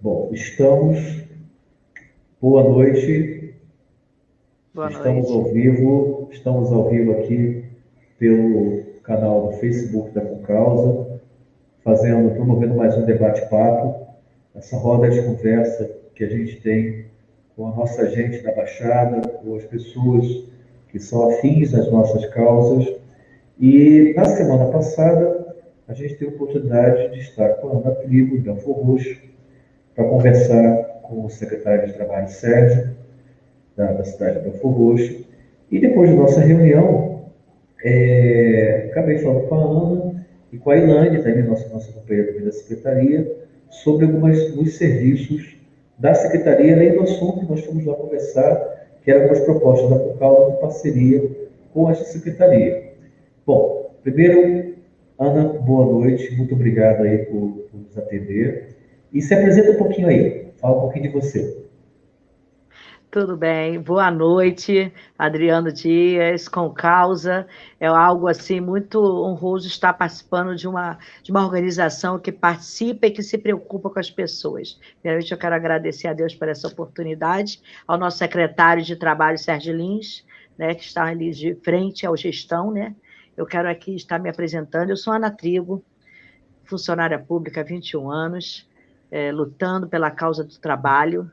Bom, estamos. Boa noite. Boa estamos noite. ao vivo, estamos ao vivo aqui pelo canal do Facebook da Concausa, fazendo, promovendo mais um debate-papo, essa roda de conversa que a gente tem com a nossa gente da Baixada, com as pessoas que são afins às nossas causas. E na semana passada, a gente teve a oportunidade de estar com a Ana Trigo, da Roxo, para conversar com o secretário de Trabalho, Sérgio, da, da cidade de Belfor Roxo. E depois da nossa reunião, é, acabei falando com a Ana e com a Ilane, também nossa, nossa companheira da Secretaria, sobre alguns serviços da Secretaria, além do assunto que nós fomos lá conversar, que eram as propostas da Procausa de parceria com essa Secretaria. Bom, primeiro, Ana, boa noite, muito obrigado aí por, por nos atender. E se apresenta um pouquinho aí, fala um pouquinho de você. Tudo bem, boa noite, Adriano Dias, com causa. É algo assim muito honroso estar participando de uma, de uma organização que participa e que se preocupa com as pessoas. Primeiramente, eu quero agradecer a Deus por essa oportunidade, ao nosso secretário de Trabalho, Sérgio Lins, né, que está ali de frente ao gestão. Né? Eu quero aqui estar me apresentando. Eu sou Ana Trigo, funcionária pública há 21 anos, é, lutando pela causa do trabalho.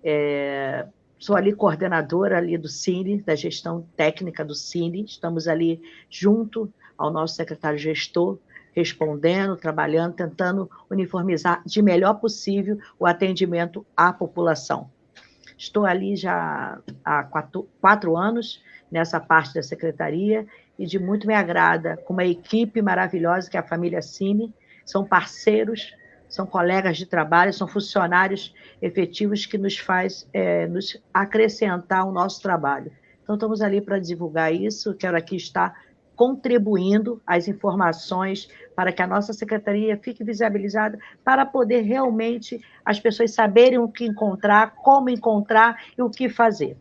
É, sou ali coordenadora ali do Cine, da gestão técnica do Cine, estamos ali junto ao nosso secretário gestor, respondendo, trabalhando, tentando uniformizar de melhor possível o atendimento à população. Estou ali já há quatro, quatro anos nessa parte da secretaria e de muito me agrada com uma equipe maravilhosa que é a família Cine, são parceiros são colegas de trabalho, são funcionários efetivos que nos faz é, nos acrescentar o nosso trabalho. Então, estamos ali para divulgar isso, quero aqui estar contribuindo as informações para que a nossa secretaria fique visibilizada, para poder realmente as pessoas saberem o que encontrar, como encontrar e o que fazer.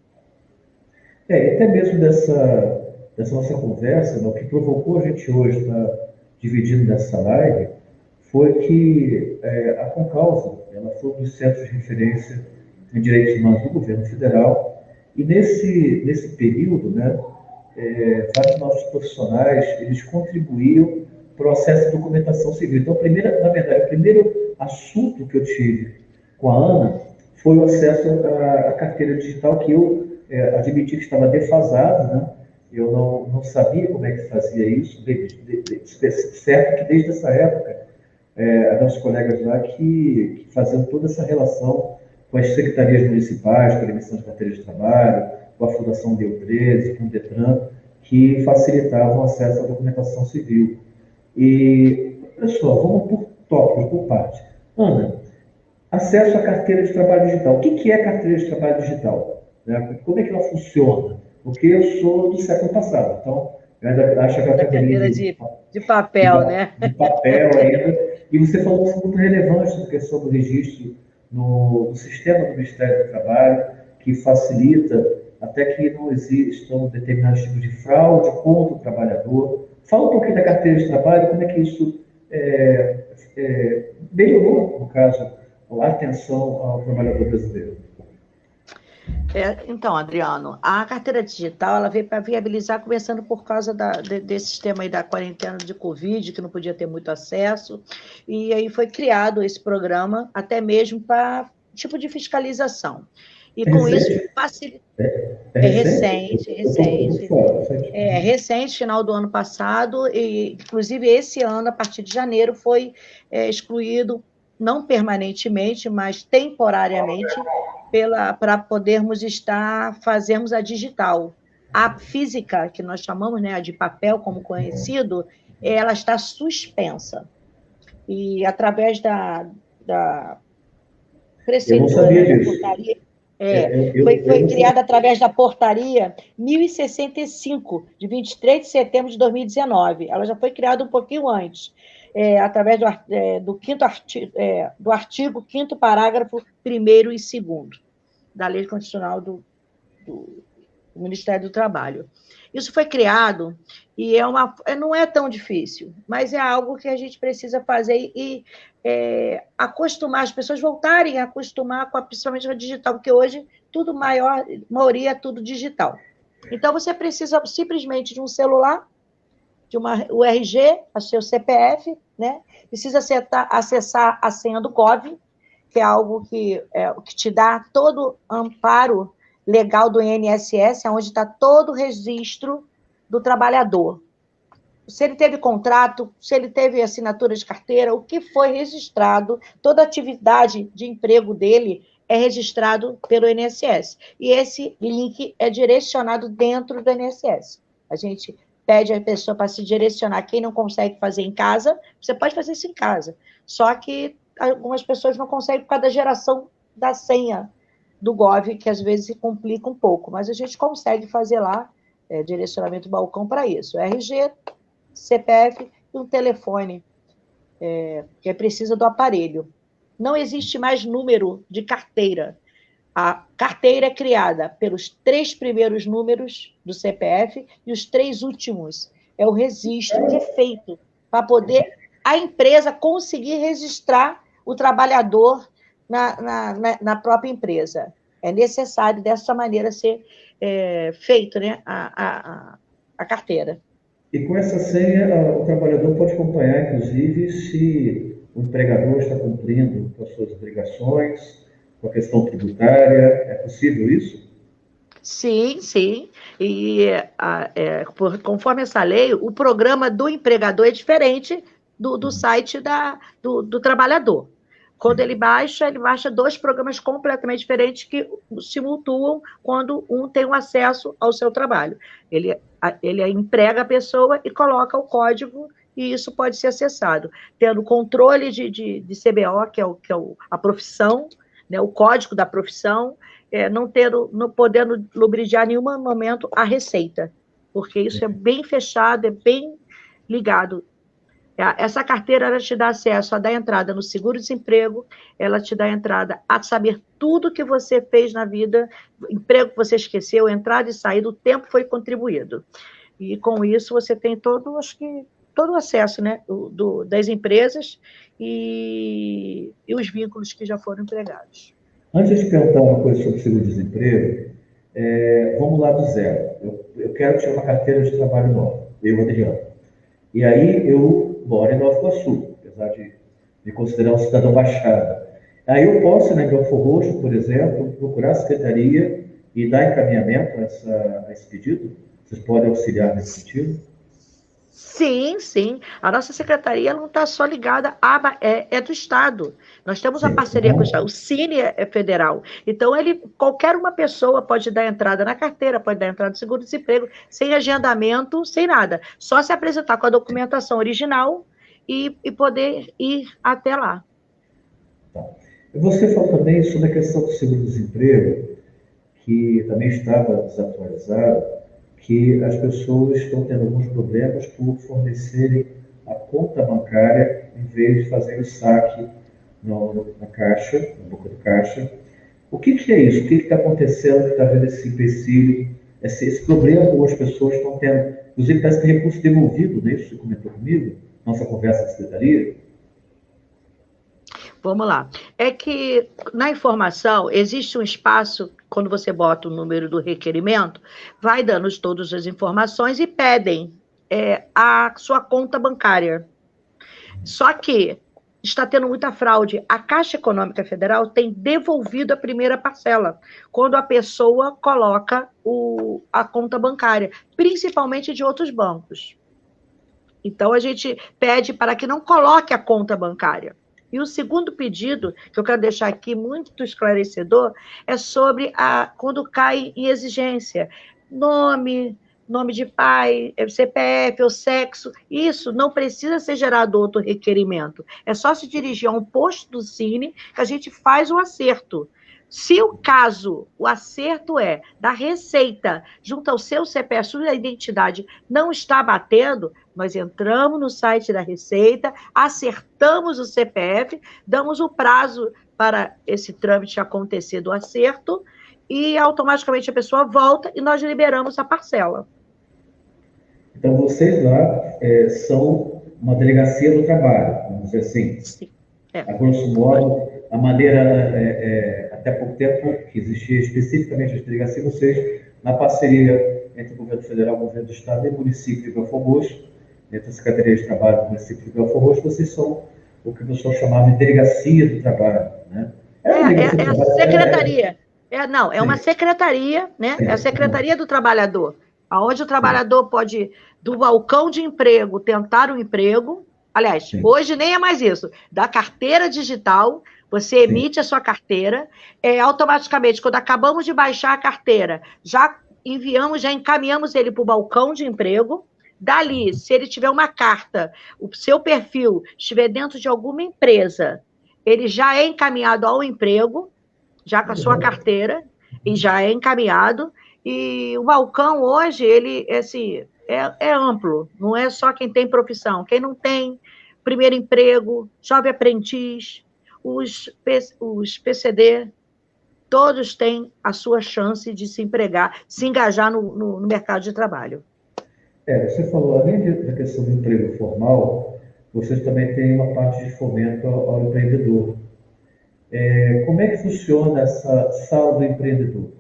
É, até mesmo dessa, dessa nossa conversa, né, o que provocou a gente hoje estar tá dividindo nessa live, foi que é, a Concausa ela foi um dos centros de referência em direitos humanos do governo federal e nesse, nesse período, né, é, vários nossos profissionais eles contribuíam para o acesso à documentação civil. Então, primeira, na verdade, o primeiro assunto que eu tive com a Ana foi o acesso à, à carteira digital que eu é, admiti que estava defasado, né? Eu não, não sabia como é que fazia isso, de, de, de, certo que desde essa época é, nossos colegas lá que, que faziam toda essa relação com as secretarias municipais, com a emissão de carteiras de trabalho, com a Fundação Deu 13, com o DETRAN, que facilitavam o acesso à documentação civil. E, pessoal, vamos por tópicos, por parte. Ana, acesso à carteira de trabalho digital. O que é carteira de trabalho digital? Né? Como é que ela funciona? Porque eu sou do século passado, então eu ainda acho que a carteira de, de papel, de, né? De papel ainda. E você falou um muito relevante da questão do registro no, no, sistema do Ministério do Trabalho, que facilita até que não existam determinados tipos de fraude contra o trabalhador. Fala um pouquinho da carteira de trabalho, como é que isso é, é, melhorou, no caso, a atenção ao trabalhador brasileiro. É, então, Adriano, a carteira digital ela veio para viabilizar, começando por causa da, de, desse sistema aí da quarentena de Covid, que não podia ter muito acesso, e aí foi criado esse programa, até mesmo para tipo de fiscalização. E com recente. isso facilita. É, é, é recente, recente. É recente, final do ano passado, e inclusive esse ano, a partir de janeiro, foi é, excluído não permanentemente, mas temporariamente, para podermos estar, fazermos a digital. A física, que nós chamamos né, de papel como conhecido, ela está suspensa. E através da, da precedente portaria, é, eu, foi, foi criada através da portaria 1065, de 23 de setembro de 2019. Ela já foi criada um pouquinho antes é, através do, é, do, quinto artigo, é, do artigo 5 parágrafo 1 e 2 da Lei Constitucional do, do, Ministério do Trabalho. Isso foi criado e é uma, é, não é tão difícil, mas é algo que a gente precisa fazer e é, acostumar, as pessoas voltarem a acostumar com a, principalmente a digital, porque hoje tudo maior, maioria é tudo digital. Então, você precisa simplesmente de um celular, de uma URG, o seu CPF, né? Precisa acertar, acessar a senha do GOV, que é algo que, é, que te dá todo amparo legal do INSS, onde está todo o registro do trabalhador. Se ele teve contrato, se ele teve assinatura de carteira, o que foi registrado, toda atividade de emprego dele é registrado pelo INSS. E esse link é direcionado dentro do INSS. A gente pede a pessoa para se direcionar. Quem não consegue fazer em casa, você pode fazer isso em casa. Só que algumas pessoas não conseguem por causa da geração da senha do Gov, que às vezes complica um pouco, mas a gente consegue fazer lá é, direcionamento balcão para isso. RG, CPF e um telefone, é, que é precisa do aparelho. Não existe mais número de carteira. A carteira é criada pelos três primeiros números do CPF e os três últimos. É o registro que é feito para poder a empresa conseguir registrar o trabalhador na, na, na própria empresa. É necessário, dessa maneira, ser é, feito né, a, a, a carteira. E com essa senha, o trabalhador pode acompanhar, inclusive, se o empregador está cumprindo com as suas obrigações, com a questão tributária. É possível isso? Sim, sim. E a, é, por, conforme essa lei, o programa do empregador é diferente do, do uhum. site da, do, do trabalhador. Quando ele baixa, ele baixa dois programas completamente diferentes que se mutuam quando um tem o um acesso ao seu trabalho. Ele, ele emprega a pessoa e coloca o código e isso pode ser acessado, tendo controle de, de, de CBO, que é, o, que é o, a profissão, né, o código da profissão, é, não, tendo, não podendo lubridiar em nenhum momento a receita, porque isso é bem fechado, é bem ligado é, essa carteira ela te dá acesso a dar entrada no seguro-desemprego, ela te dá entrada a saber tudo que você fez na vida, emprego que você esqueceu, entrada e saída, o tempo foi contribuído. E com isso você tem todo, acho que, todo o acesso né, do das empresas e, e, os vínculos que já foram empregados. Antes de perguntar uma coisa sobre seguro-desemprego, é, vamos lá do zero. Eu, eu quero tirar uma carteira de trabalho nova, eu, Adriano. E aí eu mora em Nova Iguaçu, apesar de me considerar um cidadão baixada. Aí eu posso, né, em Belfor Roxo, por exemplo, procurar a secretaria e dar encaminhamento a, essa, a esse pedido? Vocês podem auxiliar nesse sentido? Sim, sim. A nossa secretaria não está só ligada a é, é, do Estado. Nós temos a parceria com o Estado. O Cine é, é federal. Então, ele, qualquer uma pessoa pode dar entrada na carteira, pode dar entrada no seguro-desemprego, sem agendamento, sem nada. Só se apresentar com a documentação original e, e poder ir até lá. Tá. Você falou também sobre a questão do seguro-desemprego, que também estava desatualizado que as pessoas estão tendo alguns problemas por fornecerem a conta bancária em vez de fazer o saque no, na caixa, na boca do caixa. O que, que é isso? O que está acontecendo que está vendo esse empecilho, esse, esse problema que as pessoas estão tendo? Inclusive, parece que recurso devolvido, não é isso? Você comentou comigo, nossa conversa de secretaria. Vamos lá. É que na informação existe um espaço, quando você bota o número do requerimento, vai dando todas as informações e pedem é, a sua conta bancária. Só que está tendo muita fraude. A Caixa Econômica Federal tem devolvido a primeira parcela, quando a pessoa coloca o, a conta bancária, principalmente de outros bancos. Então, a gente pede para que não coloque a conta bancária. E o segundo pedido, que eu quero deixar aqui muito esclarecedor, é sobre a, quando cai em exigência. Nome, nome de pai, CPF ou sexo, isso não precisa ser gerado outro requerimento. É só se dirigir a um posto do Cine que a gente faz o acerto. Se o caso, o acerto é da receita junto ao seu CPF, sua identidade não está batendo, nós entramos no site da Receita, acertamos o CPF, damos o prazo para esse trâmite acontecer do acerto e automaticamente a pessoa volta e nós liberamos a parcela. Então, vocês lá é, são uma delegacia do trabalho, vamos dizer assim. Sim. É. A grosso modo, a maneira, é, é, até pouco tempo, que existia especificamente as delegacias, vocês, na parceria entre o governo federal, o governo do estado e o município de Belfort Roxo, entre a Secretaria de Trabalho do município de Belfort Roxo, vocês são o que o pessoal chamava de delegacia do trabalho, né? É, é, é, é a secretaria. É, não, é uma secretaria, né? É a secretaria do trabalhador, aonde o trabalhador pode, do balcão de emprego, tentar um emprego. Aliás, Sim. hoje nem é mais isso. Da carteira digital, você emite Sim. a sua carteira, é, automaticamente, quando acabamos de baixar a carteira, já enviamos, já encaminhamos ele para o balcão de emprego. Dali, se ele tiver uma carta, o seu perfil estiver dentro de alguma empresa, ele já é encaminhado ao emprego, já com a sua carteira, e já é encaminhado. E o balcão hoje, ele assim, é, é amplo, não é só quem tem profissão. Quem não tem primeiro emprego, jovem aprendiz, os, os PCD, todos têm a sua chance de se empregar, se engajar no, no, no mercado de trabalho. É, você falou, além da questão do emprego formal, vocês também têm uma parte de fomento ao, ao empreendedor. É, como é que funciona essa sala do empreendedor?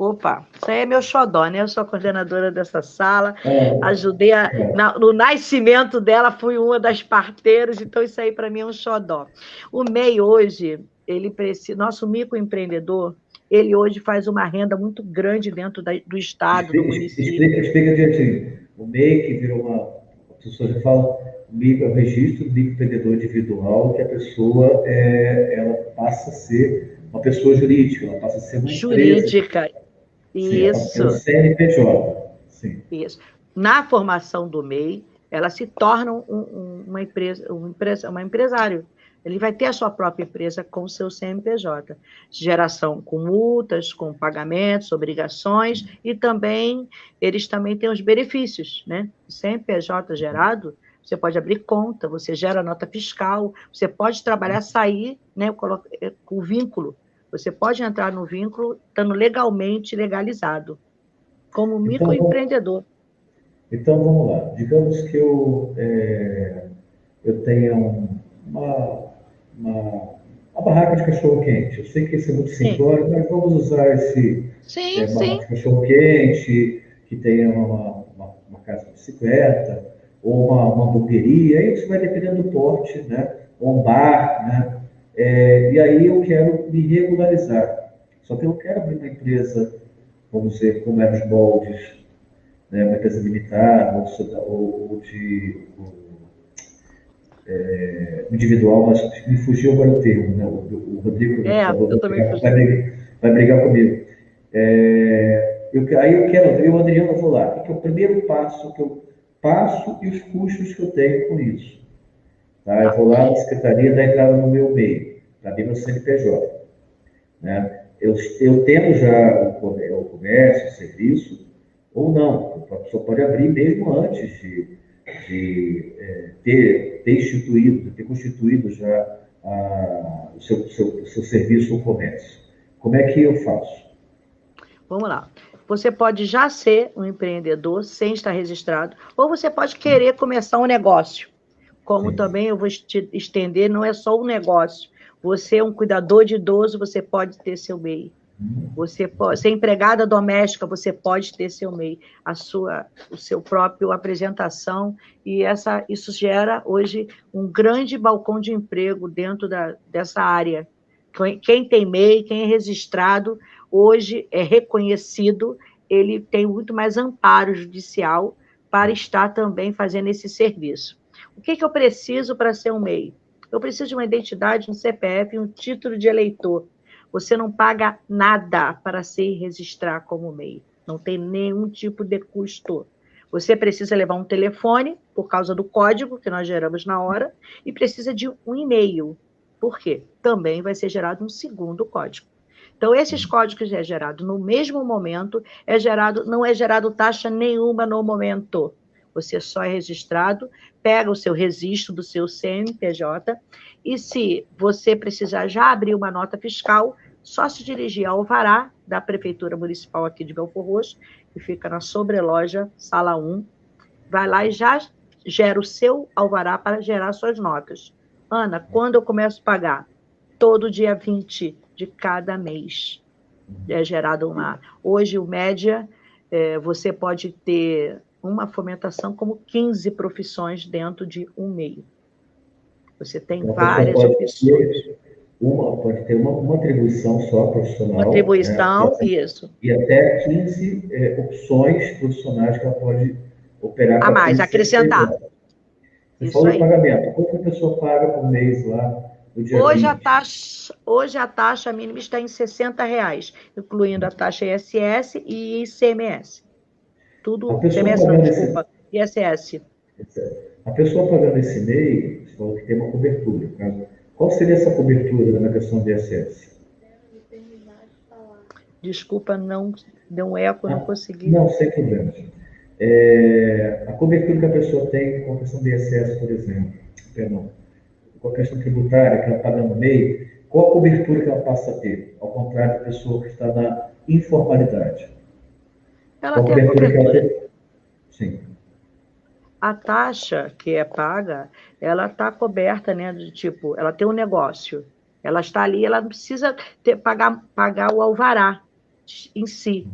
Opa, isso aí é meu xodó, né? Eu sou coordenadora dessa sala, é, ajudei a, é. na, no nascimento dela, fui uma das parteiras, então isso aí para mim é um xodó. O MEI hoje, ele precisa, nosso microempreendedor, ele hoje faz uma renda muito grande dentro da, do estado, explica, do município. Explica, explica direitinho. O MEI, que virou uma, a pessoa já fala, micro, o registro do microempreendedor individual, que a pessoa é, ela passa a ser uma pessoa jurídica, ela passa a ser uma jurídica. Empresa. Isso. Sim, CNPJ. Sim. Isso. Na formação do MEI, ela se torna um, um, uma empresa, um empresa, uma empresário. Ele vai ter a sua própria empresa com o seu CNPJ. Geração com multas, com pagamentos, obrigações, e também eles também têm os benefícios, né? O CNPJ gerado, você pode abrir conta, você gera nota fiscal, você pode trabalhar, sair né, com o vínculo você pode entrar no vínculo estando legalmente legalizado, como então, microempreendedor. Então, vamos lá. Digamos que eu, é, eu tenha uma, uma, uma, barraca de cachorro-quente. Eu sei que isso é muito simplório, mas vamos usar esse sim, é, barraca de cachorro-quente, que tenha uma, uma, uma, casa de bicicleta, ou uma, uma hamburgueria, isso vai dependendo do porte, né? Ou um bar, né? É, e aí eu quero me regularizar. Só que eu quero abrir uma empresa, vamos dizer, como é nos moldes, né, uma empresa limitada, ou, ou de ou, é, individual, mas me fugiu agora o termo, né? O, o Rodrigo é, eu também vai, brigar, vai brigar comigo. É, eu, aí eu quero, eu, Adriano, vou lá. O que é o primeiro passo que eu passo e os custos que eu tenho com isso? Tá? Eu vou lá na secretaria da entrada no meu meio, para abrir meu CNPJ. Né? Eu, eu tendo já o, comércio, o serviço, ou não. A pessoa pode abrir mesmo antes de, de é, ter, ter instituído, ter constituído já a, o, seu, seu, seu serviço ou comércio. Como é que eu faço? Vamos lá. Você pode já ser um empreendedor sem estar registrado, ou você pode querer começar um negócio como Sim. também eu vou te estender, não é só um negócio. Você é um cuidador de idoso, você pode ter seu MEI. Você pode ser empregada doméstica, você pode ter seu MEI, a sua, o seu próprio apresentação e essa isso gera hoje um grande balcão de emprego dentro da, dessa área. Quem tem MEI, quem é registrado, hoje é reconhecido, ele tem muito mais amparo judicial para estar também fazendo esse serviço. O que, que eu preciso para ser um MEI? Eu preciso de uma identidade, um CPF, um título de eleitor. Você não paga nada para se registrar como MEI. Não tem nenhum tipo de custo. Você precisa levar um telefone, por causa do código que nós geramos na hora, e precisa de um e-mail. Por quê? Também vai ser gerado um segundo código. Então, esses códigos é gerado no mesmo momento, é gerado, não é gerado taxa nenhuma no momento. Você só é registrado, pega o seu registro do seu CNPJ e se você precisar já abrir uma nota fiscal, só se dirigir ao Alvará da Prefeitura Municipal aqui de Belfor Roxo, que fica na sobreloja, sala 1. Vai lá e já gera o seu alvará para gerar suas notas. Ana, quando eu começo a pagar? Todo dia 20 de cada mês é gerado uma. Hoje, o média, é, você pode ter uma fomentação como 15 profissões dentro de um meio. Você tem então, várias opções. Uma, pode ter uma, uma atribuição só profissional. Uma atribuição, né? isso. E até 15 é, opções profissionais que ela pode operar. A mais, acrescentar. Você falou pagamento. Quanto a pessoa paga por mês lá? Hoje a, taxa, hoje a taxa mínima está em 60 reais, incluindo a taxa ISS e ICMS. Tudo, não, desculpa, esse... ISS. A pessoa pagando esse MEI, você falou que tem uma cobertura. Tá? Qual seria essa cobertura na questão do ISS? Desculpa, não deu um eco, ah, não consegui. Não, sem problema. É, a cobertura que a pessoa tem com a questão do ISS, por exemplo, perdão, com a questão tributária que ela paga no meio, qual a cobertura que ela passa a ter, ao contrário da pessoa que está na informalidade? Ela qual tem a cobertura. Ela tem? Sim. A taxa que é paga, ela está coberta, né, de tipo, ela tem um negócio, ela está ali, ela não precisa ter, pagar, pagar o alvará em si.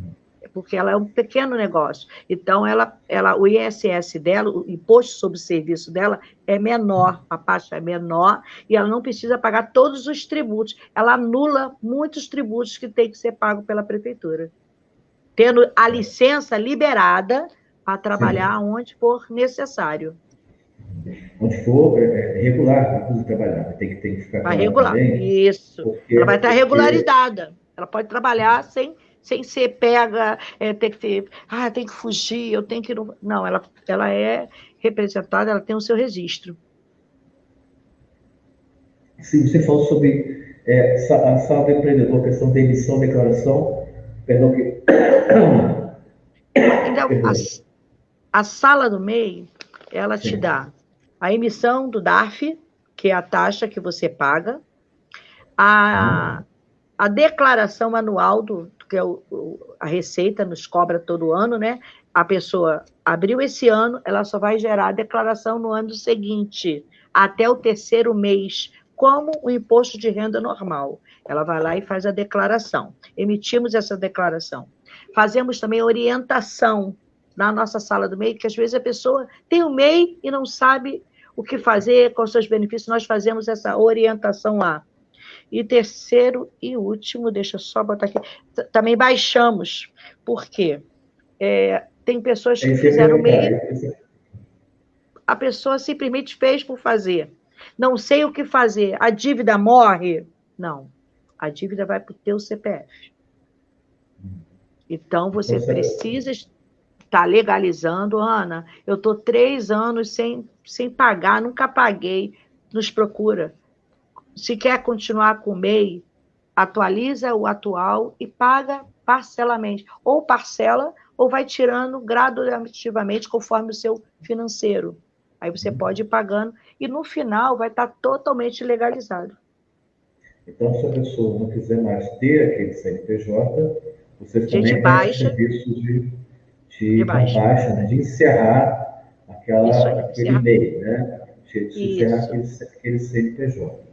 Porque ela é um pequeno negócio. Então, ela, ela, o ISS dela, o imposto sobre serviço dela é menor, a taxa é menor, e ela não precisa pagar todos os tributos. Ela anula muitos tributos que tem que ser pago pela prefeitura. Tendo a licença liberada para trabalhar Sim. onde for necessário. Onde for é, é regular, para trabalhar, tem que, tem que ficar. Vai regular, também, isso. Ela vai estar regularizada. Ela pode trabalhar sem sem ser pega, é, tem que ter, ah, tem que fugir, eu tenho que. Não, ela, ela é representada, ela tem o seu registro. Sim, você falou sobre é, a sala do empreendedor, questão da emissão, declaração, perdão que. Então, a, a sala do MEI, ela te dá a emissão do DARF, que é a taxa que você paga, a, a declaração anual do, que é o, a Receita nos cobra todo ano, né? A pessoa abriu esse ano, ela só vai gerar a declaração no ano seguinte, até o terceiro mês, como o imposto de renda normal. Ela vai lá e faz a declaração. Emitimos essa declaração. Fazemos também orientação na nossa sala do MEI, que às vezes a pessoa tem o MEI e não sabe o que fazer, quais seus benefícios, nós fazemos essa orientação lá. E terceiro e último, deixa eu só botar aqui, também baixamos. Por quê? É, tem pessoas que fizeram meio. A pessoa simplesmente fez por fazer. Não sei o que fazer. A dívida morre? Não. A dívida vai para o teu CPF. Então, você precisa estar legalizando. Ana, eu estou três anos sem, sem pagar, nunca paguei. Nos procura se quer continuar com o MEI, atualiza o atual e paga parcelamente. Ou parcela, ou vai tirando gradativamente conforme o seu financeiro. Aí você uhum. pode ir pagando e no final vai estar totalmente legalizado. Então, se a pessoa não quiser mais ter aquele CNPJ, você também de baixa, tem serviço de, de, de baixa, baixa né? de encerrar aquela, aí, aquele e-mail, né? De, de encerrar aquele, aquele CNPJ.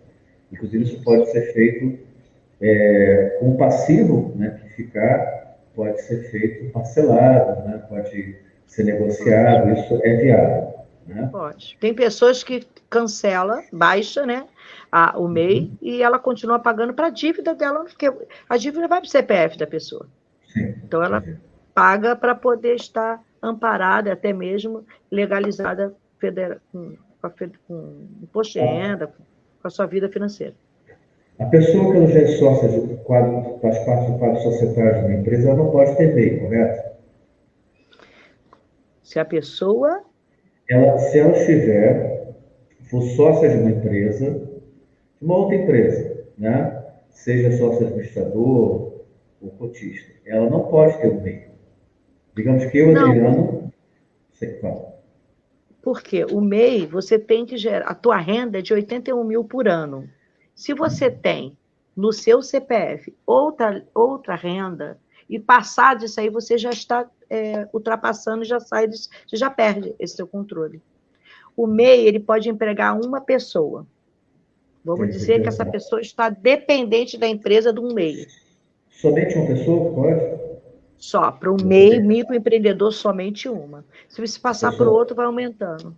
Inclusive, isso pode ser feito é, com passivo, né, que ficar, pode ser feito parcelado, né, pode ser negociado, isso é viável. Né? Pode. Tem pessoas que cancela, baixa, né, a, o MEI uhum. e ela continua pagando para a dívida dela, porque a dívida vai para o CPF da pessoa. Sim. Então ela Sim. paga para poder estar amparada, até mesmo legalizada federa com, com, com imposto de renda, com a sua vida financeira. A pessoa que já é sócia, de quadro, faz parte do quadro societário de uma empresa, ela não pode ter MEI, correto? Se a pessoa. Ela, se ela estiver, for sócia de uma empresa, de uma outra empresa, né? seja sócio administrador ou cotista, ela não pode ter o MEI. Digamos que eu, Adriano, sei que fala. Porque o MEI, você tem que gerar, a tua renda é de 81 mil por ano. Se você tem no seu CPF outra, outra renda, e passar disso aí, você já está é, ultrapassando, já sai, você já perde esse seu controle. O MEI, ele pode empregar uma pessoa. Vamos dizer que essa pessoa está dependente da empresa de um MEI. Somente uma pessoa pode? Só. Para o MEI, microempreendedor, somente uma. Se você passar para o outro, vai aumentando.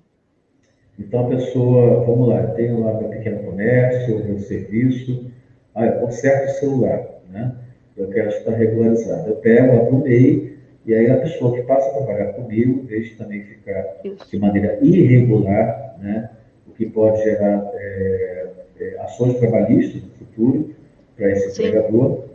Então, a pessoa, vamos lá, tem lá meu pequeno comércio, meu serviço, eu conserto o celular, né? Eu quero estar regularizado. Eu pego, abro MEI, e aí a pessoa que passa a trabalhar comigo, deixa também ficar de maneira irregular, né? O que pode gerar é, é, ações trabalhistas no futuro para esse Sim. empregador,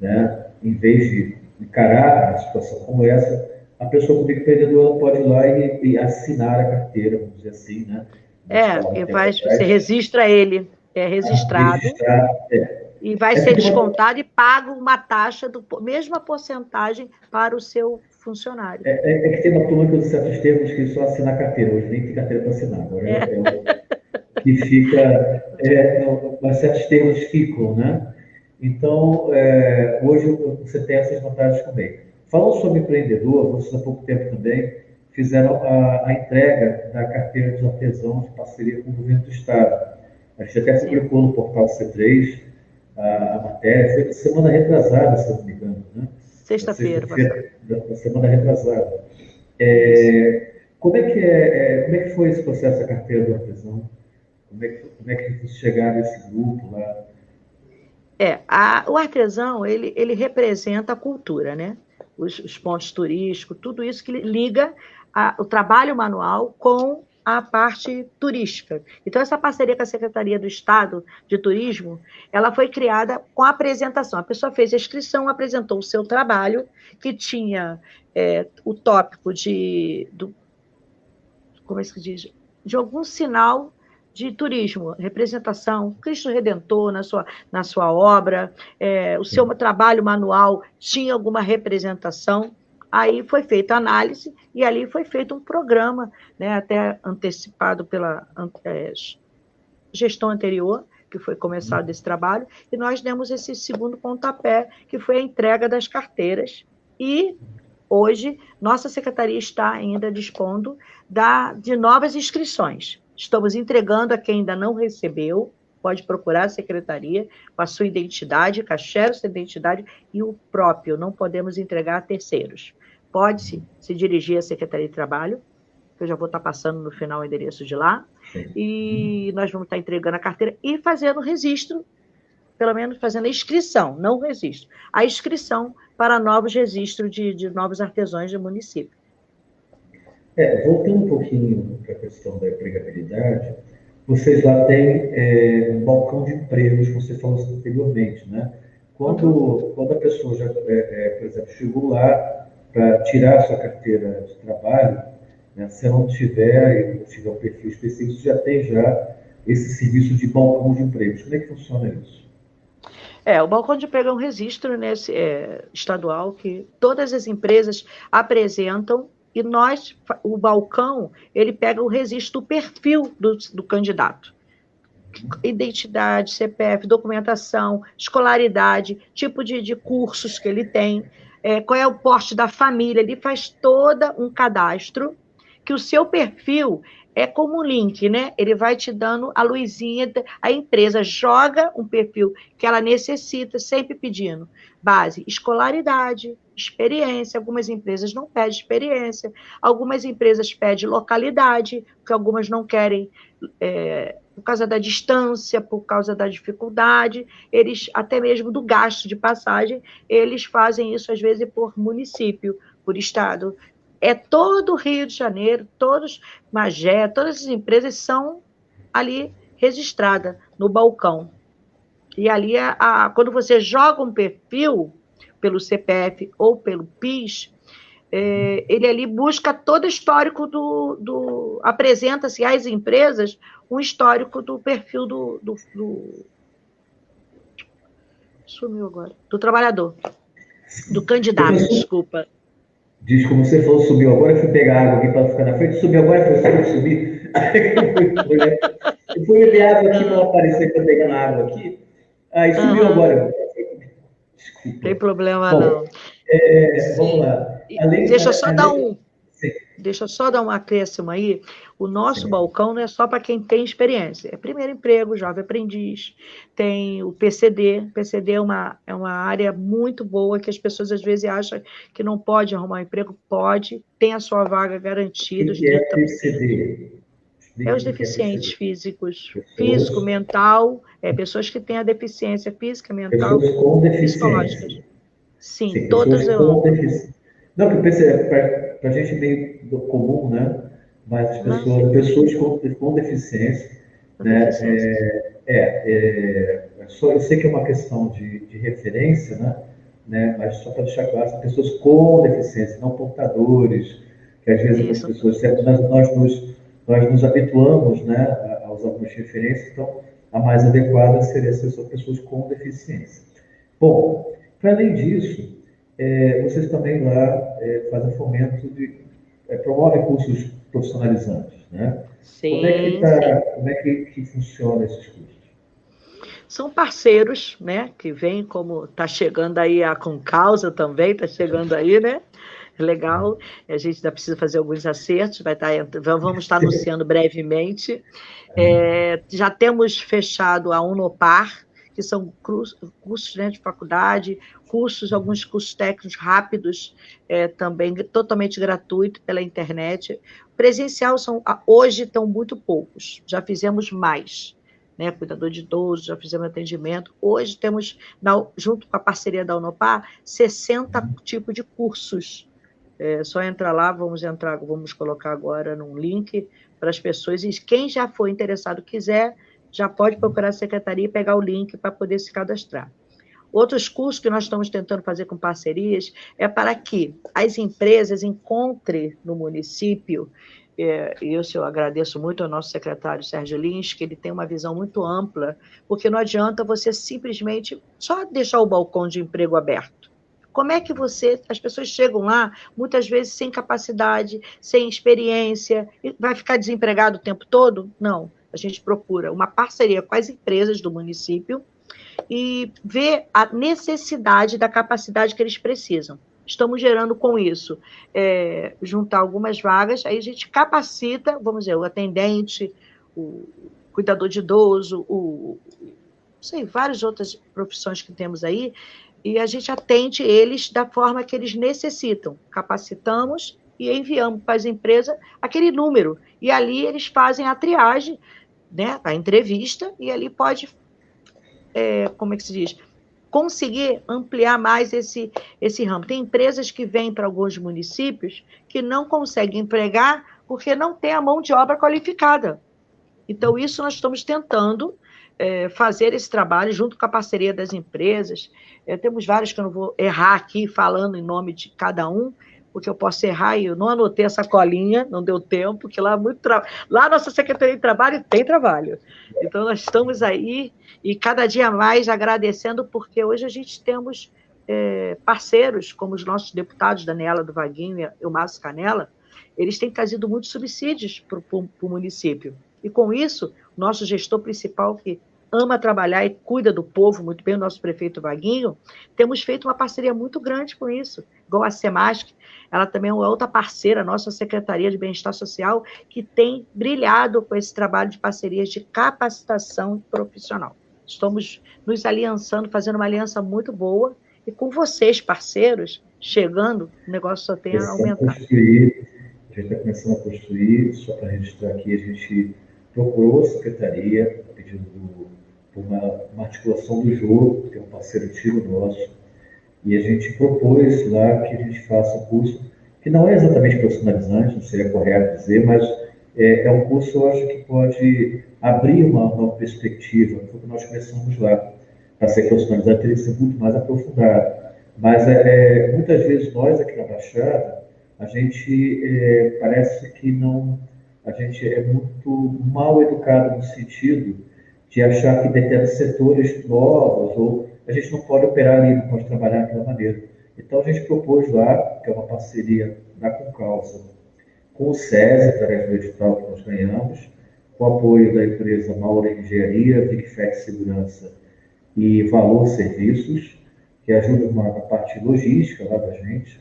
né? Em vez de encarar uma situação como essa, a pessoa como empreendedora pode ir lá e, e, assinar a carteira, vamos dizer assim, né? É, e vai, você registra ele, é registrado. Registrar, é. E vai é ser descontado e paga uma taxa, do, mesma porcentagem para o seu funcionário. É, é, é que tem uma turma que usa certos termos que só assina a carteira, hoje nem tem carteira para assinar, agora é, é, é que fica, é, mas certos termos ficam, né? Então, é, hoje você tem essas vantagens também. Falando sobre empreendedor, vocês há pouco tempo também fizeram a, a entrega da carteira de artesãos de parceria com o governo do Estado. A gente até publicou no portal C3 a, a matéria, foi semana retrasada, se não me engano, né? Sexta-feira. Sexta semana retrasada. É, como, é que é, é, como é que foi esse processo da carteira do artesão? Como é que, como é que chegaram nesse grupo lá? É, a, o artesão, ele, ele representa a cultura, né? Os, os pontos turísticos, tudo isso que liga a, o trabalho manual com a parte turística. Então, essa parceria com a Secretaria do Estado de Turismo, ela foi criada com a apresentação. A pessoa fez a inscrição, apresentou o seu trabalho, que tinha é, o tópico de, do, como é que se diz? De algum sinal de turismo, representação, Cristo Redentor na sua, na sua obra, é, o seu trabalho manual tinha alguma representação. Aí foi feita a análise e ali foi feito um programa, né, até antecipado pela é, gestão anterior, que foi começado esse trabalho, e nós demos esse segundo pontapé, que foi a entrega das carteiras. E hoje, nossa secretaria está ainda dispondo da, de novas inscrições. Estamos entregando a quem ainda não recebeu, pode procurar a secretaria com a sua identidade, cachê, sua identidade e o próprio, não podemos entregar a terceiros. Pode-se se dirigir à Secretaria de Trabalho, que eu já vou estar passando no final o endereço de lá, e nós vamos estar entregando a carteira e fazendo registro, pelo menos fazendo a inscrição, não o registro, a inscrição para novos registros de, de novos artesãos do município. É, voltando um pouquinho para a questão da empregabilidade, vocês lá têm é, um balcão de empregos, como você falou anteriormente, né? Quando, uhum. quando a pessoa já, é, é, por exemplo, chegou lá para tirar sua carteira de trabalho, né, se ela não tiver, não tiver um perfil específico, já tem já esse serviço de balcão de empregos. Como é que funciona isso? É, o balcão de emprego é um registro nesse, é, estadual que todas as empresas apresentam e nós, o balcão, ele pega o registro do perfil do, do candidato. Identidade, CPF, documentação, escolaridade, tipo de, de cursos que ele tem, é, qual é o porte da família, ele faz todo um cadastro que o seu perfil é como um link, né? Ele vai te dando a luzinha, a empresa joga um perfil que ela necessita, sempre pedindo base, escolaridade, experiência. Algumas empresas não pedem experiência, algumas empresas pedem localidade, porque algumas não querem, é, por causa da distância, por causa da dificuldade, eles, até mesmo do gasto de passagem, eles fazem isso às vezes por município, por estado. É todo o Rio de Janeiro, todos, Magé, todas as empresas são ali registradas no balcão. E ali, a, a, quando você joga um perfil, pelo CPF ou pelo PIS, é, ele ali busca todo o histórico do. do Apresenta-se às empresas um histórico do perfil do, do, do. Sumiu agora. Do trabalhador. Do candidato, desculpa. Diz como você falou, subiu agora, eu fui pegar água aqui para ficar na frente, subiu agora, foi sempre subir. eu fui beber água aqui para aparecer para pegar água aqui. Ah, sumiu uhum. agora. Desculpa. Tem problema Bom, não. É, vamos lá. Além, Deixa eu só além, dar um. Deixa eu só dar um acréscimo aí. O nosso Sim. balcão não é só para quem tem experiência. É primeiro emprego, jovem aprendiz, tem o PCD. PCD é uma, é uma área muito boa que as pessoas às vezes acham que não pode arrumar um emprego. Pode, tem a sua vaga garantida. O que é PCD? É os deficientes físicos, físico, mental, é pessoas que têm a deficiência física, mental, com deficiência. Sim, Sim todas eu. Não, porque para a gente meio comum, né? Mas as pessoas, Mas... pessoas com, com deficiência, né? É, é, é, só, eu sei que é uma questão de, de referência, né? né? Mas só para deixar claro, pessoas com deficiência, não portadores, que às vezes as pessoas, nós, nós nos nós nos habituamos né, aos algumas referências, então a mais adequada seria ser pessoas com deficiência. Bom, para além disso, é, vocês também lá é, fazem fomento de. É, promovem cursos profissionalizantes, né? Sim, como é que, tá, como é que, que funciona esses cursos? São parceiros, né? Que vêm como está chegando aí a Com Causa também, está chegando aí, né? legal. A gente ainda precisa fazer alguns acertos, vai estar, tá vamos estar anunciando brevemente. É, já temos fechado a Unopar, que são cursos né, de faculdade, cursos, alguns cursos técnicos rápidos, é, também totalmente gratuito pela internet. Presencial são hoje estão muito poucos, já fizemos mais. Né, cuidador de idoso, já fizemos atendimento. Hoje temos, na, junto com a parceria da Unopar, 60 tipos de cursos é só entrar lá, vamos entrar, vamos colocar agora num link para as pessoas, e quem já foi interessado quiser, já pode procurar a secretaria e pegar o link para poder se cadastrar. Outros cursos que nós estamos tentando fazer com parcerias é para que as empresas encontrem no município, é, isso eu agradeço muito ao nosso secretário Sérgio Lins, que ele tem uma visão muito ampla, porque não adianta você simplesmente só deixar o balcão de emprego aberto. Como é que você, as pessoas chegam lá, muitas vezes sem capacidade, sem experiência, vai ficar desempregado o tempo todo? Não. A gente procura uma parceria com as empresas do município e ver a necessidade da capacidade que eles precisam. Estamos gerando com isso, é, juntar algumas vagas, aí a gente capacita, vamos dizer, o atendente, o cuidador de idoso, o, sei, várias outras profissões que temos aí, e a gente atende eles da forma que eles necessitam. Capacitamos e enviamos para as empresas aquele número. E ali eles fazem a triagem, né, a entrevista, e ali pode, é, como é que se diz, conseguir ampliar mais esse, esse ramo. Tem empresas que vêm para alguns municípios que não conseguem empregar porque não tem a mão de obra qualificada. Então, isso nós estamos tentando é, fazer esse trabalho junto com a parceria das empresas. É, temos vários que eu não vou errar aqui falando em nome de cada um, porque eu posso errar e eu não anotei essa colinha, não deu tempo, porque lá muito tra... lá nossa Secretaria de Trabalho tem trabalho. Então nós estamos aí e cada dia mais agradecendo, porque hoje a gente temos é, parceiros, como os nossos deputados, Daniela do Vaguinho e o Márcio Canela, eles têm trazido muitos subsídios para o município. E com isso, nosso gestor principal, que ama trabalhar e cuida do povo muito bem, o nosso prefeito Vaguinho, temos feito uma parceria muito grande com isso, igual a Semasc, ela também é uma outra parceira, nossa Secretaria de Bem-Estar Social, que tem brilhado com esse trabalho de parcerias de capacitação profissional. Estamos nos aliançando, fazendo uma aliança muito boa, e com vocês, parceiros, chegando, o negócio só tem a aumentar. Construir, a gente está começando a construir, só para registrar aqui, a gente procurou a secretaria, pedindo uma, uma articulação do jogo, que é um parceiro antigo nosso, e a gente propôs lá que a gente faça um curso que não é exatamente profissionalizante, não seria correto dizer, mas é, é um curso, eu acho, que pode abrir uma nova perspectiva, foi o que nós começamos lá. Para ser profissionalizado, teria que ser muito mais aprofundado. Mas é, é, muitas vezes nós aqui na Baixada, a gente é, parece que não a gente é muito mal educado no sentido de achar que determinados setores novos, ou a gente não pode operar ali, não pode trabalhar daquela maneira. Então, a gente propôs lá, que é uma parceria da Concausa, com o SESI, através do edital que nós ganhamos, com o apoio da empresa Maura Engenharia, Vigfex Segurança e Valor Serviços, que ajuda na parte logística lá da gente,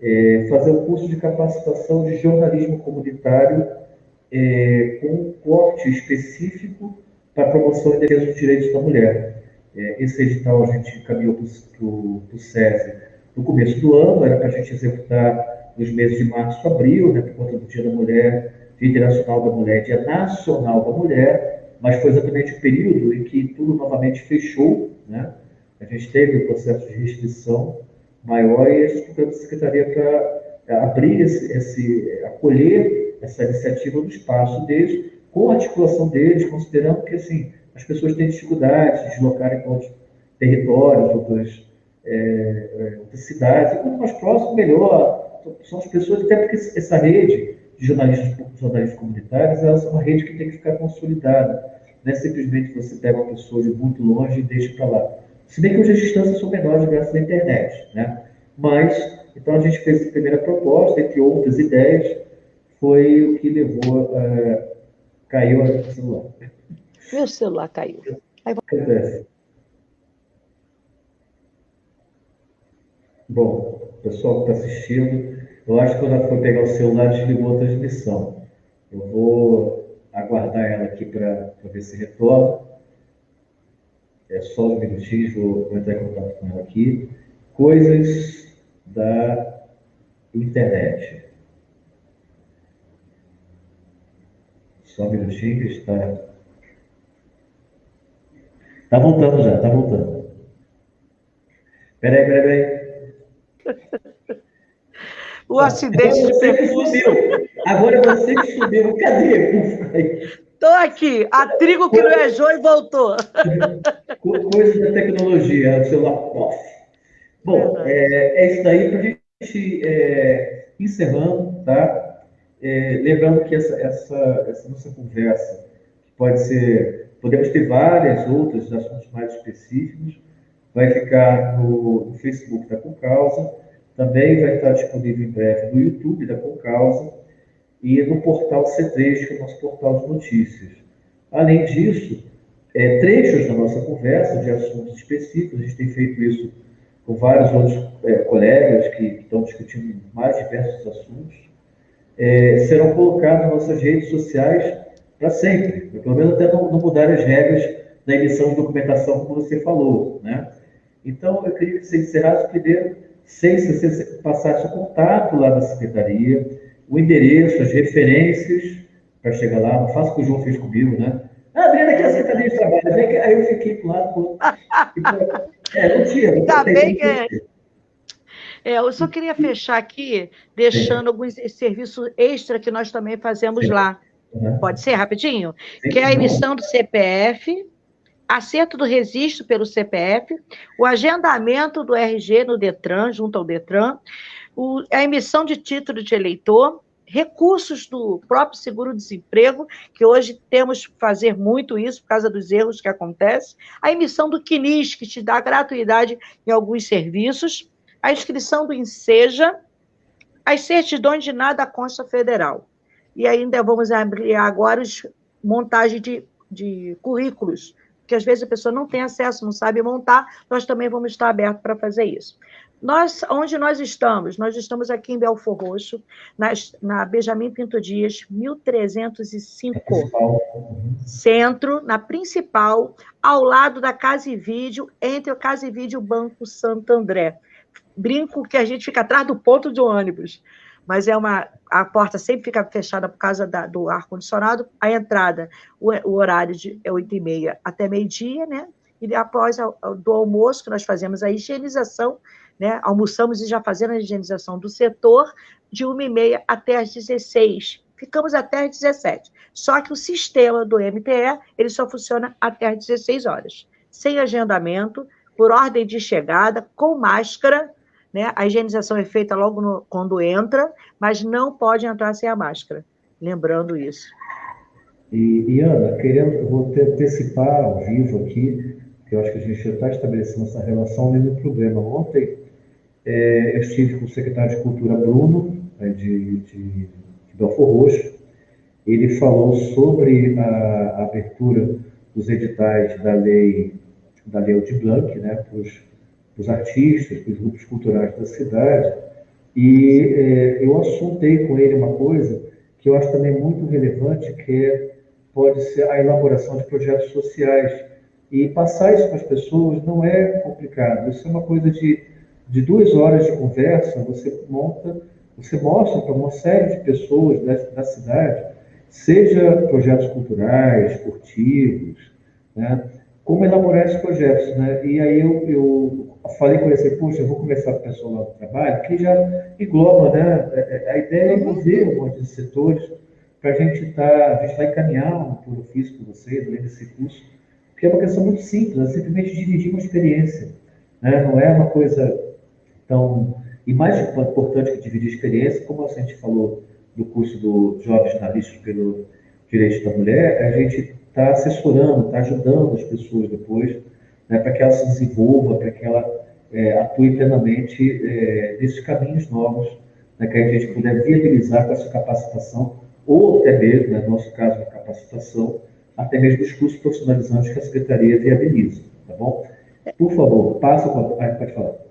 é, fazer um curso de capacitação de jornalismo comunitário é, com um corte específico para a promoção e defesa dos direitos da mulher. É, esse edital a gente encaminhou para o SESI no começo do ano, era para a gente executar nos meses de março e abril, né, por conta do Dia da Mulher, Dia Internacional da Mulher, Dia Nacional da Mulher, mas foi exatamente o período em que tudo novamente fechou, né? A gente teve o processo de restrição maior e a Secretaria para é, abrir esse, esse, acolher essa iniciativa no espaço deles, com a articulação deles, considerando que, assim, as pessoas têm dificuldade de deslocarem para outros territórios, outras, é, é, outras cidades, e quanto mais próximo, melhor. São as pessoas, até porque essa rede de jornalistas, jornalistas comunitários, é uma rede que tem que ficar consolidada. Não é simplesmente você pega uma pessoa de muito longe e deixa para lá. Se bem que hoje as distâncias são menores graças à internet, né? Mas, então a gente fez a primeira proposta, entre outras ideias, foi o que levou, uh, caiu o celular. Meu celular caiu. Acontece. Bom, o pessoal que está assistindo, eu acho que quando ela for pegar o celular, desligou a transmissão. Eu vou aguardar ela aqui para ver se retorna. É só um minutinho, vou entrar em contato com ela aqui. Coisas da internet. Só um minutinho que está. Está voltando já, está voltando. Peraí, peraí, peraí. O acidente de percurso. Agora é você que subiu. Cadê? Estou aqui. A trigo que não é joio voltou. Coisa da tecnologia, o celular. Bom, é, é isso daí para a gente é, encerrando, tá? É, lembrando que essa, essa, essa nossa conversa pode ser, podemos ter várias outras assuntos mais específicos, vai ficar no, no Facebook da Concausa, também vai estar disponível em breve no YouTube da Concausa e no portal C3, que é o nosso portal de notícias. Além disso, é, trechos da nossa conversa de assuntos específicos, a gente tem feito isso com vários outros é, colegas que, estão discutindo mais diversos assuntos, é, serão colocados nas nossas redes sociais para sempre, pelo menos até não, não mudar as regras da emissão de documentação, como você falou. Né? Então, eu queria que você encerrasse primeiro, sem se você passasse o contato lá da secretaria, o endereço, as referências para chegar lá. Não faça o que o João fez comigo, né? Ah, Adriana, aqui é a Secretaria de Trabalho. Aí eu fiquei o lado. Pro... É, não tinha. Ainda bem que... É, eu só queria fechar aqui, deixando alguns serviços extra que nós também fazemos lá. Uhum. Pode ser, rapidinho? Sim, que é a emissão do CPF, acerto do registro pelo CPF, o agendamento do RG no Detran, junto ao Detran, o, a emissão de título de eleitor, recursos do próprio seguro-desemprego, que hoje temos que fazer muito isso por causa dos erros que acontecem, a emissão do CNIS, que te dá gratuidade em alguns serviços, a inscrição do INSEJA, as certidões de nada consta federal. E ainda vamos ampliar agora a montagem de, de currículos, que às vezes a pessoa não tem acesso, não sabe montar, nós também vamos estar abertos para fazer isso. Nós, onde nós estamos? Nós estamos aqui em Belfor Roxo, na, na Benjamin Pinto Dias, 1305. Centro, na principal, ao lado da Casa e Vídeo, entre o Casa e Vídeo o Banco Santo André. Brinco que a gente fica atrás do ponto de ônibus, mas é uma. A porta sempre fica fechada por causa da, do ar-condicionado. A entrada, o, o horário de, é 8 e meia até meio-dia, né? E após a, do almoço, que nós fazemos a higienização né? Almoçamos e já fazendo a higienização do setor de 1h30 até as 16 Ficamos até as 17 Só que o sistema do MTE, ele só funciona até as 16 horas. Sem agendamento, por ordem de chegada, com máscara, né? A higienização é feita logo no, quando entra, mas não pode entrar sem a máscara. Lembrando isso. E, e Ana, querendo, vou te antecipar ao vivo aqui, que eu acho que a gente já está estabelecendo essa relação mesmo problema. Ontem, é, eu estive com o secretário de Cultura, Bruno, né, de, de, de Belfor Roxo. Ele falou sobre a, a abertura dos editais da Lei da Lei de Blanc, né, para os artistas, para os grupos culturais da cidade, e é, eu assuntei com ele uma coisa que eu acho também muito relevante, que é, pode ser a elaboração de projetos sociais. E passar isso para as pessoas não é complicado, isso é uma coisa de, de duas horas de conversa, você monta, você mostra para uma série de pessoas da, da cidade seja projetos culturais, esportivos, né? como elaborar esses projetos. Né? E aí eu, eu falei com ele assim, poxa, eu vou conversar com o pessoal lá do trabalho, que já engloba, né? É, é, a ideia é uhum. envolver um monte de setores para a gente estar, tá, a gente vai encaminhar um plano físico com vocês, além desse curso, porque é uma questão muito simples, é simplesmente dividir uma experiência. Né? Não é uma coisa tão... E mais importante que dividir experiência, como a gente falou do curso do Jovens Jornalistas pelo Direito da Mulher, a gente está assessorando, está ajudando as pessoas depois, né, para que ela se desenvolva, para que ela é, atue plenamente é, nesses caminhos novos, né, que a gente puder viabilizar com essa capacitação, ou até mesmo, né, no nosso caso, a capacitação, até mesmo os cursos profissionalizantes que a Secretaria viabiliza, tá bom? Por favor, passa, ah, pode falar.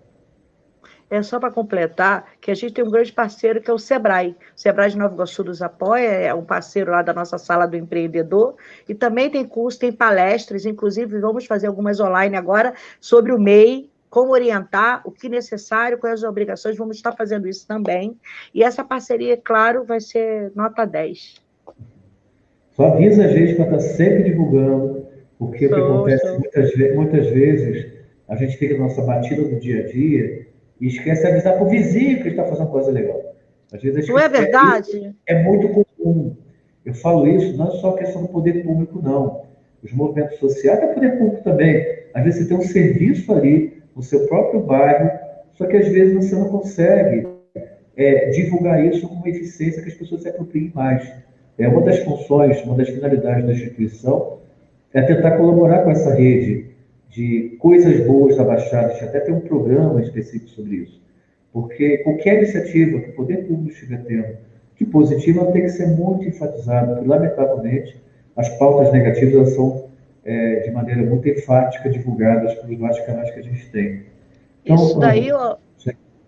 É só para completar que a gente tem um grande parceiro que é o Sebrae. O Sebrae de Nova Iguaçu nos apoia, é um parceiro lá da nossa sala do empreendedor. E também tem curso, tem palestras, inclusive vamos fazer algumas online agora sobre o MEI, como orientar, o que é necessário, quais as obrigações, vamos estar fazendo isso também. E essa parceria, claro, vai ser nota 10. Só avisa a gente para estar sempre divulgando, porque sou, o que acontece muitas, muitas vezes, a gente fica na nossa batida do dia a dia e esquece de avisar para o vizinho que está fazendo coisa legal. Às vezes não é verdade? É, é muito comum. Eu falo isso não é só questão do poder público, não. Os movimentos sociais é poder público também. Às vezes você tem um serviço ali no seu próprio bairro, só que às vezes você não consegue é, divulgar isso com uma eficiência que as pessoas se apropriem mais. É uma das funções, uma das finalidades da instituição é tentar colaborar com essa rede de coisas boas da Baixada, a gente até tem um programa específico sobre isso. Porque qualquer iniciativa que o poder público estiver tendo que positiva tem que ser muito enfatizada, porque, lamentavelmente, as pautas negativas são, é, de maneira muito enfática, divulgadas pelos vários canais que a gente tem. Então, isso daí, ó,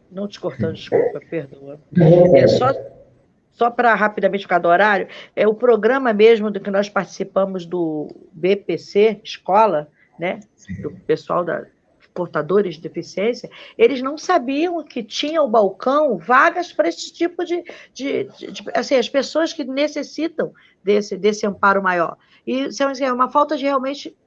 não te cortando, desculpa, perdoa. É só, só para rapidamente ficar do horário, é o programa mesmo do que nós participamos do BPC, escola, né? Do pessoal da portadores de deficiência, eles não sabiam que tinha o balcão vagas para esse tipo de, de, de, de, assim, as pessoas que necessitam desse, desse amparo maior. E assim, é uma falta de realmente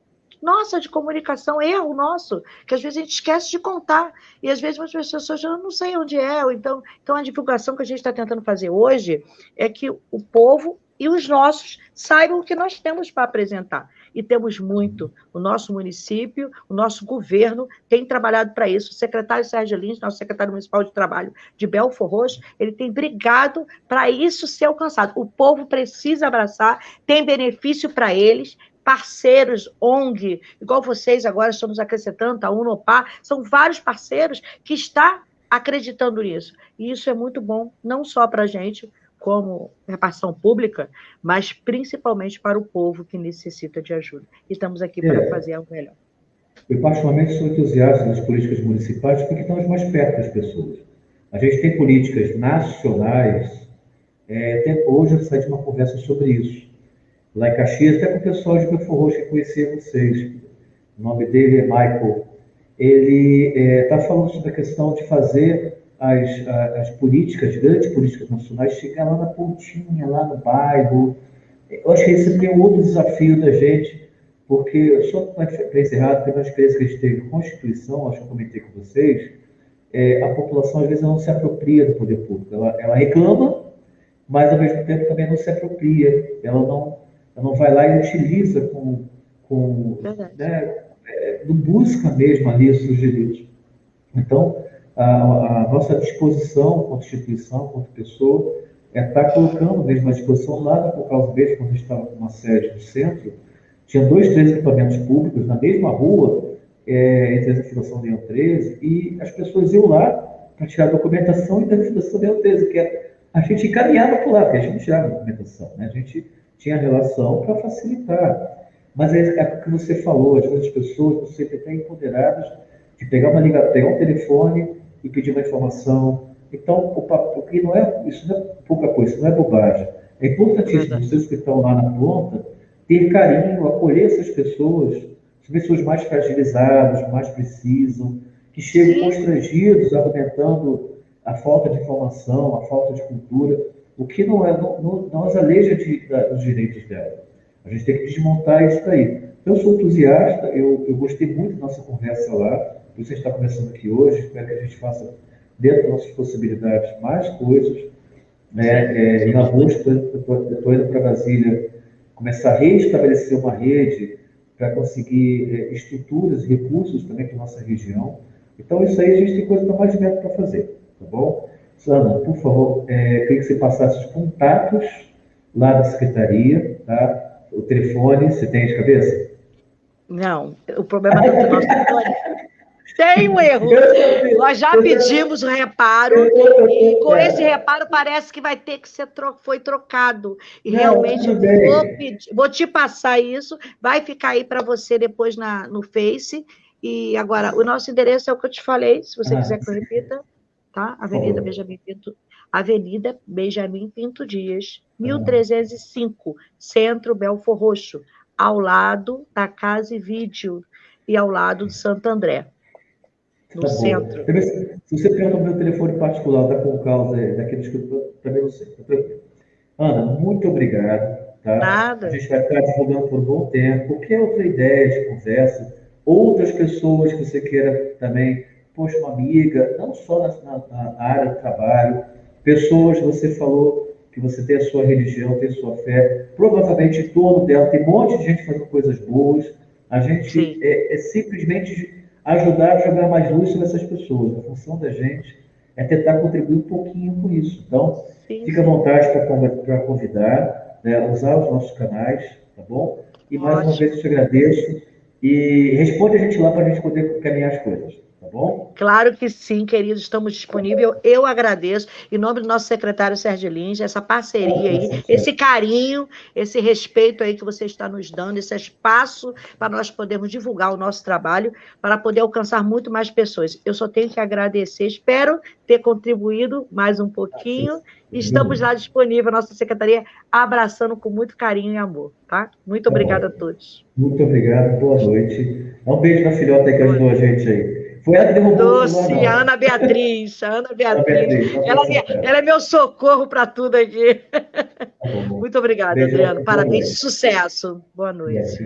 nossa de comunicação, erro nosso, que às vezes a gente esquece de contar, e às vezes muitas pessoas eu não sei onde é, ou então, então a divulgação que a gente está tentando fazer hoje é que o povo e os nossos saibam o que nós temos para apresentar e temos muito. O nosso município, o nosso governo tem trabalhado para isso. O secretário Sérgio Lins, nosso secretário municipal de trabalho de Belfor Roxo, ele tem brigado para isso ser alcançado. O povo precisa abraçar, tem benefício para eles, parceiros, ONG, igual vocês agora estamos acrescentando, a UNOPAR, são vários parceiros que estão acreditando nisso. E isso é muito bom, não só para a gente, como repartição pública, mas principalmente para o povo que necessita de ajuda. Estamos aqui é. para fazer algo melhor. Eu, particularmente, sou entusiasta das políticas municipais porque estamos mais perto das pessoas. A gente tem políticas nacionais. É, até hoje eu saí de uma conversa sobre isso. Lá em Caxias, até com o pessoal de Belfor Roxo que conhecia vocês. O nome dele é Michael. Ele está é, falando sobre a questão de fazer as, as políticas, grandes políticas nacionais, chegar lá na pontinha, lá no bairro. Eu acho que esse é um outro desafio da gente, porque, só para encerrar, porque na experiência que a gente teve com a Constituição, acho que eu comentei com vocês, é, a população às vezes não se apropria do poder público. Ela, ela reclama, mas ao mesmo tempo também não se apropria. Ela não, ela não vai lá e utiliza com. com né, é, não busca mesmo ali os seus direitos. Então, a, a nossa disposição, como instituição, como pessoa, é estar tá colocando mesmo à disposição lá no Causa Verde, quando a gente estava com uma sede no centro, tinha dois, três equipamentos públicos na mesma rua, é, entre a Fundação Leão 13, e as pessoas iam lá para tirar a documentação e da Fundação Leão 13, que é, a gente encaminhava por lá, porque a gente não tirava a documentação, né? a gente tinha relação para facilitar. Mas é, é o que você falou, as pessoas você sempre empoderadas de pegar uma liga, pegar um telefone e pedir uma informação. Então, o, o que não é, isso não é pouca coisa, isso não é bobagem. É importantíssimo vocês que estão lá na ponta ter carinho, acolher essas pessoas, as pessoas mais fragilizadas, mais precisam, que chegam Sim. constrangidos, argumentando a falta de informação, a falta de cultura, o que não, é, não, não, não as aleija de, da, dos direitos dela. A gente tem que desmontar isso daí. Eu sou entusiasta, eu, eu gostei muito da nossa conversa lá, gente está conversando aqui hoje, espero que a gente faça, dentro das nossas possibilidades, mais coisas. É, é, em agosto, eu estou indo para Brasília começar a restabelecer uma rede para conseguir é, estruturas e recursos também para a nossa região. Então, isso aí a gente tem coisa para mais de metro para fazer, tá bom? Sandra, por favor, é, queria que você passasse os contatos lá da secretaria, tá? O telefone, você tem de cabeça? Não, o problema é que o nosso telefone tem um erro. Nós já pedimos o reparo e com esse reparo parece que vai ter que ser tro foi trocado. E realmente vou, pedir, vou te passar isso, vai ficar aí para você depois na, no Face. E agora, o nosso endereço é o que eu te falei, se você ah, quiser que eu repita, tá? Avenida oh. Benjamin Pinto, Avenida Benjamin Pinto Dias, 1305, ah. Centro Belfor Roxo, ao lado da Casa e Vídeo e ao lado do Santo André no tá centro. Se você pergunta o meu telefone particular da Concausa, daquele escritor, também não sei. Tá Ana, muito obrigado. Tá? Nada. A gente vai ficar divulgando por um bom tempo. Qualquer outra ideia de conversa, outras pessoas que você queira também, poxa, uma amiga, não só na, na, na área do trabalho, pessoas, você falou que você tem a sua religião, tem a sua fé, provavelmente em torno dela tem um monte de gente fazendo coisas boas. A gente é, é simplesmente ajudar a jogar mais luz sobre essas pessoas. A função da gente é tentar contribuir um pouquinho com isso. Então, sim, fica à vontade para convidar, né, usar os nossos canais, tá bom? E mais Ótimo. uma vez eu te agradeço. E responde a gente lá para a gente poder caminhar as coisas bom? Claro que sim, queridos, estamos disponíveis. Eu agradeço, em nome do nosso secretário Sérgio Lins, essa parceria aí, esse carinho, esse respeito aí que você está nos dando, esse espaço para nós podermos divulgar o nosso trabalho, para poder alcançar muito mais pessoas. Eu só tenho que agradecer, espero ter contribuído mais um pouquinho. Estamos lá disponíveis, nossa secretaria, abraçando com muito carinho e amor, tá? Muito obrigada a todos. Muito obrigado, boa noite. Um beijo na filhota que ajudou a gente aí. Foi ela que derrubou Doce, o a Ana Beatriz, a Ana Beatriz. ela, é ela, é meu socorro para tudo aqui. Tá Muito obrigada, Adriano. Parabéns, sucesso. Boa noite.